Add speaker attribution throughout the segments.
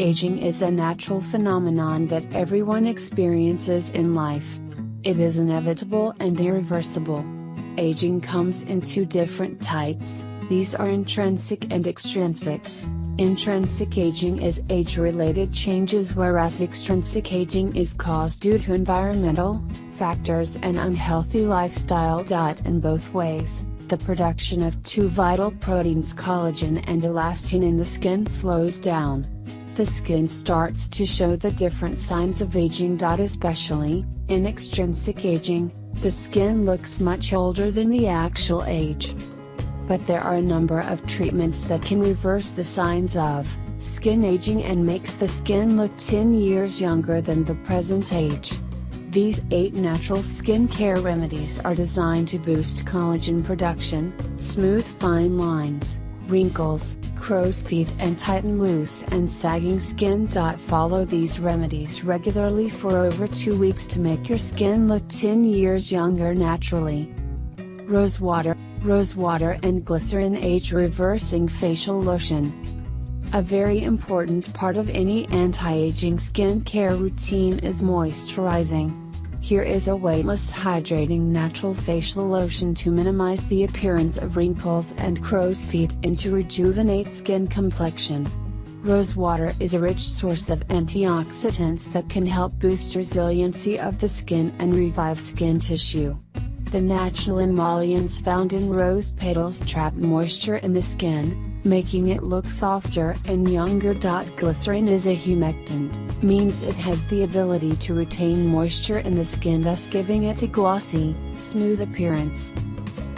Speaker 1: Aging is a natural phenomenon that everyone experiences in life. It is inevitable and irreversible. Aging comes in two different types, these are intrinsic and extrinsic. Intrinsic aging is age-related changes whereas extrinsic aging is caused due to environmental factors and unhealthy lifestyle. In both ways, the production of two vital proteins collagen and elastin in the skin slows down. The skin starts to show the different signs of aging. Especially, in extrinsic aging, the skin looks much older than the actual age but there are a number of treatments that can reverse the signs of skin aging and makes the skin look 10 years younger than the present age. These 8 natural skincare remedies are designed to boost collagen production, smooth fine lines, wrinkles, crow's feet and tighten loose and sagging skin. Follow these remedies regularly for over 2 weeks to make your skin look 10 years younger naturally. Rose water rose water and glycerin age reversing facial lotion. A very important part of any anti-aging skincare routine is moisturizing. Here is a weightless hydrating natural facial lotion to minimize the appearance of wrinkles and crow's feet and to rejuvenate skin complexion. Rose water is a rich source of antioxidants that can help boost resiliency of the skin and revive skin tissue. The natural emollients found in rose petals trap moisture in the skin, making it look softer and younger. Glycerin is a humectant, means it has the ability to retain moisture in the skin thus giving it a glossy, smooth appearance.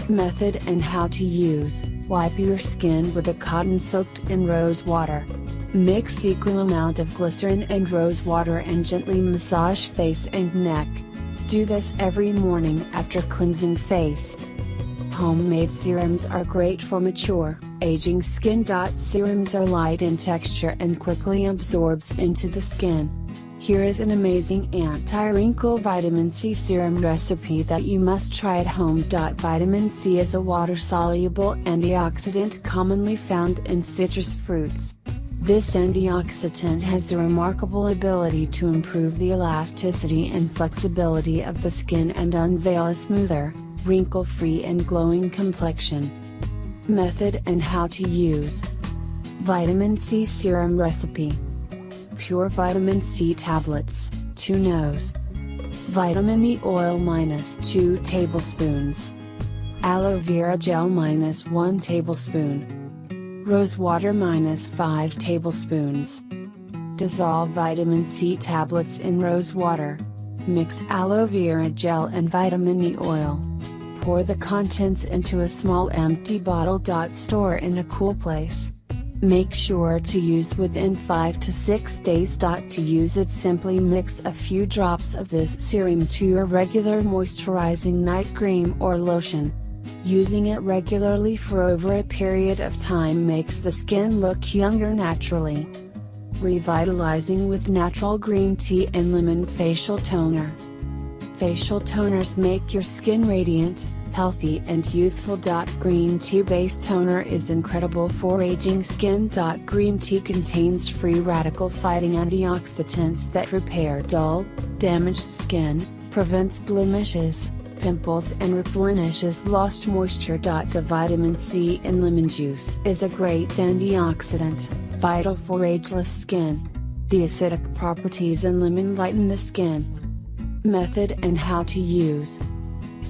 Speaker 1: Method and how to use, wipe your skin with a cotton soaked in rose water. Mix equal amount of glycerin and rose water and gently massage face and neck. Do this every morning after cleansing face. Homemade serums are great for mature, aging skin. Serums are light in texture and quickly absorbs into the skin. Here is an amazing anti-wrinkle vitamin C serum recipe that you must try at home. Vitamin C is a water-soluble antioxidant commonly found in citrus fruits. This antioxidant has the remarkable ability to improve the elasticity and flexibility of the skin and unveil a smoother, wrinkle-free and glowing complexion. Method and how to use Vitamin C Serum Recipe Pure Vitamin C Tablets, 2 nos. Vitamin E Oil minus 2 tablespoons. Aloe Vera Gel minus 1 tablespoon. Rose water minus 5 tablespoons. Dissolve vitamin C tablets in rose water. Mix aloe vera gel and vitamin E oil. Pour the contents into a small empty bottle. Store in a cool place. Make sure to use within 5 to 6 days. To use it simply mix a few drops of this serum to your regular moisturizing night cream or lotion. Using it regularly for over a period of time makes the skin look younger naturally. Revitalizing with natural green tea and lemon facial toner. Facial toners make your skin radiant, healthy and youthful. Green tea based toner is incredible for aging skin. Green tea contains free radical fighting antioxidants that repair dull, damaged skin, prevents blemishes, pimples and replenishes lost moisture. The vitamin C in lemon juice is a great antioxidant, vital for ageless skin. The acidic properties in lemon lighten the skin. Method and how to use.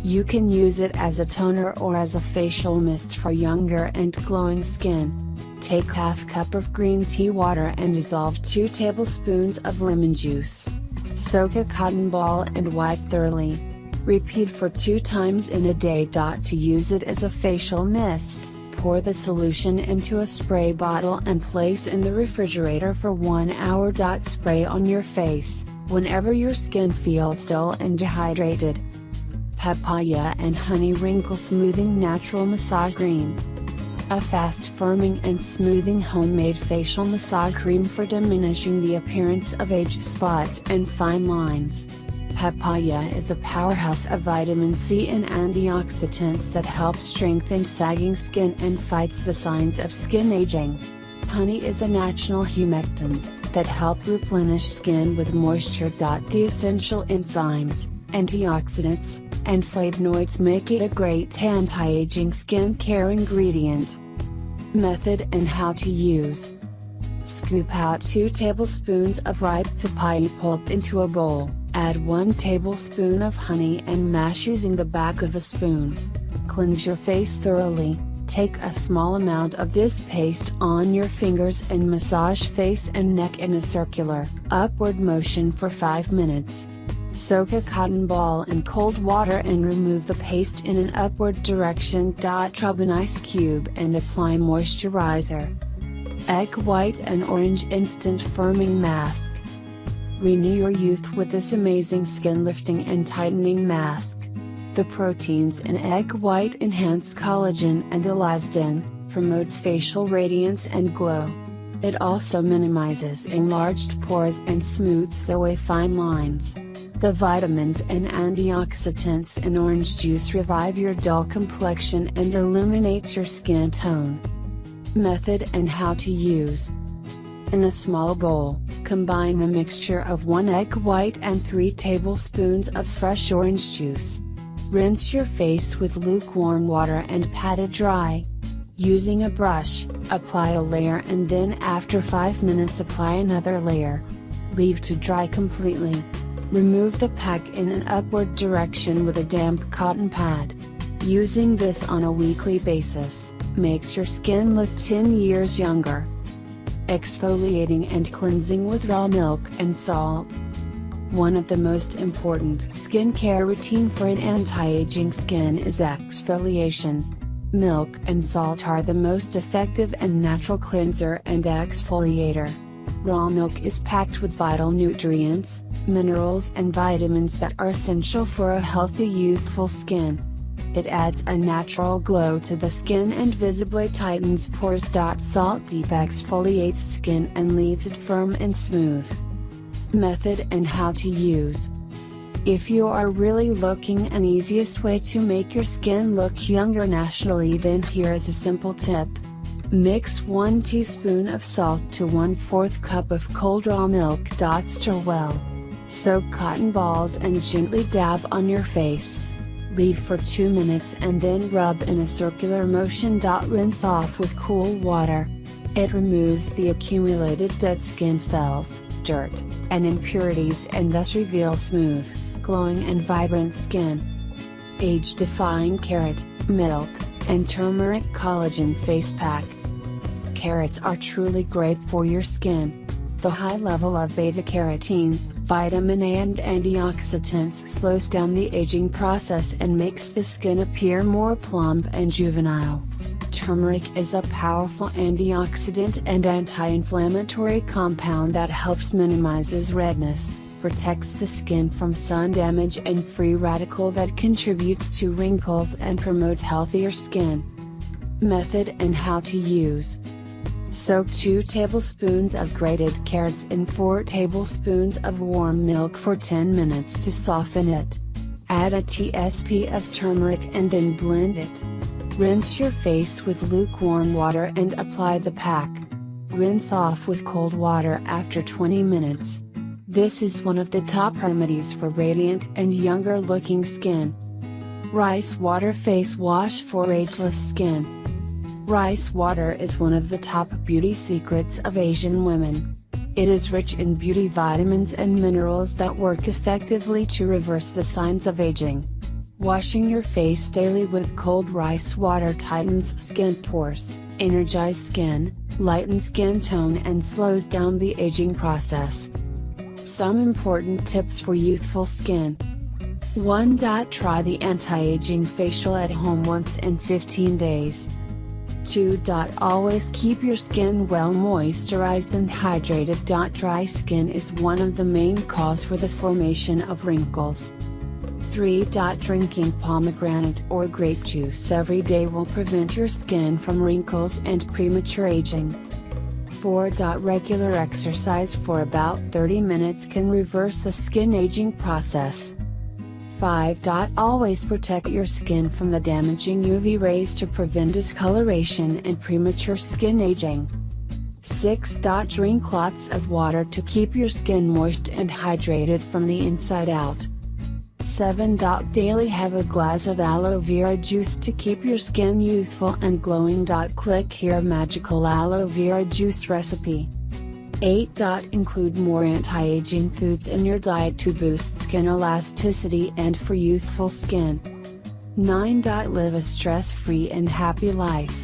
Speaker 1: You can use it as a toner or as a facial mist for younger and glowing skin. Take half cup of green tea water and dissolve 2 tablespoons of lemon juice. Soak a cotton ball and wipe thoroughly. Repeat for two times in a day. To use it as a facial mist, pour the solution into a spray bottle and place in the refrigerator for 1 hour. Spray on your face, whenever your skin feels dull and dehydrated. Papaya and Honey Wrinkle Smoothing Natural Massage Cream. A fast firming and smoothing homemade facial massage cream for diminishing the appearance of age spots and fine lines. Papaya is a powerhouse of vitamin C and antioxidants that help strengthen sagging skin and fights the signs of skin aging. Honey is a natural humectant, that help replenish skin with moisture. The essential enzymes, antioxidants, and flavonoids make it a great anti-aging skincare ingredient. Method and how to use. Scoop out 2 tablespoons of ripe papaya pulp into a bowl, add 1 tablespoon of honey and mash using the back of a spoon. Cleanse your face thoroughly, take a small amount of this paste on your fingers and massage face and neck in a circular, upward motion for 5 minutes. Soak a cotton ball in cold water and remove the paste in an upward direction. Rub an ice cube and apply moisturizer. Egg white and orange instant firming mask. Renew your youth with this amazing skin lifting and tightening mask. The proteins in egg white enhance collagen and elastin, promotes facial radiance and glow. It also minimizes enlarged pores and smooths away fine lines. The vitamins and antioxidants in orange juice revive your dull complexion and illuminates your skin tone. Method and how to use. In a small bowl, combine the mixture of 1 egg white and 3 tablespoons of fresh orange juice. Rinse your face with lukewarm water and pat it dry. Using a brush, apply a layer and then after 5 minutes apply another layer. Leave to dry completely. Remove the pack in an upward direction with a damp cotton pad. Using this on a weekly basis, makes your skin look 10 years younger. Exfoliating and cleansing with raw milk and salt. One of the most important skincare routine for an anti-aging skin is exfoliation. Milk and salt are the most effective and natural cleanser and exfoliator. Raw milk is packed with vital nutrients, minerals and vitamins that are essential for a healthy youthful skin. It adds a natural glow to the skin and visibly tightens pores. Salt deep exfoliates skin and leaves it firm and smooth. Method and how to use. If you are really looking an easiest way to make your skin look younger naturally then here is a simple tip. Mix 1 teaspoon of salt to 1 4th cup of cold raw milk. Dot stir well. Soak cotton balls and gently dab on your face. Leave for 2 minutes and then rub in a circular motion. Dot rinse off with cool water. It removes the accumulated dead skin cells, dirt, and impurities and thus reveal smooth, glowing and vibrant skin. Age-defying carrot, milk, and turmeric collagen face pack. Carrots are truly great for your skin. The high level of beta-carotene, vitamin A and antioxidants slows down the aging process and makes the skin appear more plump and juvenile. Turmeric is a powerful antioxidant and anti-inflammatory compound that helps minimizes redness, protects the skin from sun damage and free radical that contributes to wrinkles and promotes healthier skin. Method and how to use Soak 2 tablespoons of grated carrots in 4 tablespoons of warm milk for 10 minutes to soften it. Add a tsp of turmeric and then blend it. Rinse your face with lukewarm water and apply the pack. Rinse off with cold water after 20 minutes. This is one of the top remedies for radiant and younger looking skin. Rice Water Face Wash for Ageless Skin Rice water is one of the top beauty secrets of Asian women. It is rich in beauty vitamins and minerals that work effectively to reverse the signs of aging. Washing your face daily with cold rice water tightens skin pores, energizes skin, lightens skin tone and slows down the aging process. Some important tips for youthful skin. 1. Try the anti-aging facial at home once in 15 days. 2. Always keep your skin well moisturized and hydrated. Dry skin is one of the main cause for the formation of wrinkles. 3. Drinking pomegranate or grape juice every day will prevent your skin from wrinkles and premature aging. 4. Regular exercise for about 30 minutes can reverse the skin aging process. 5. Always protect your skin from the damaging UV rays to prevent discoloration and premature skin aging. 6. Drink lots of water to keep your skin moist and hydrated from the inside out. 7. Daily have a glass of aloe vera juice to keep your skin youthful and glowing. Click here magical aloe vera juice recipe. 8. Include more anti-aging foods in your diet to boost skin elasticity and for youthful skin. 9. Live a stress-free and happy life.